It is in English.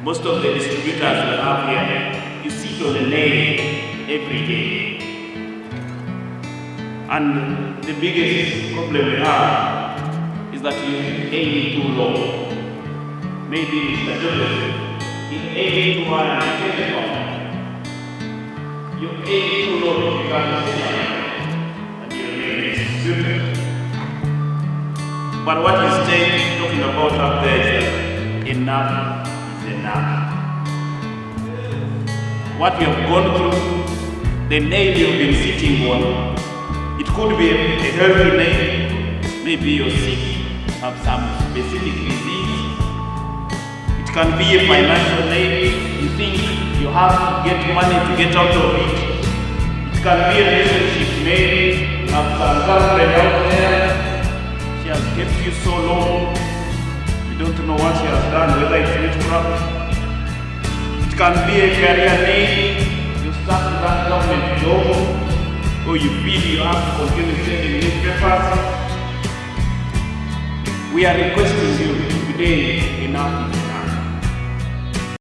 Most of the distributors we have here, you sit on a name every day. And the biggest problem we have is that you aim too low. Maybe Mr. Joseph, he aim too high and telephone. You aim too low to become a and you remain distributor. But what he's talking about up there is is enough. What we have gone through, the nail you've been sitting on, it could be a, a healthy nail, maybe you're sick, have some specific disease. It can be a financial nail, you think you have to get money to get out of it. It can be a relationship you have some girlfriend out there, she has kept you so long. You don't know what she has done, whether it's witchcraft. It can be a career name. You start to government job, or you feel oh, you have to continue sending newspapers. We are requesting you today enough is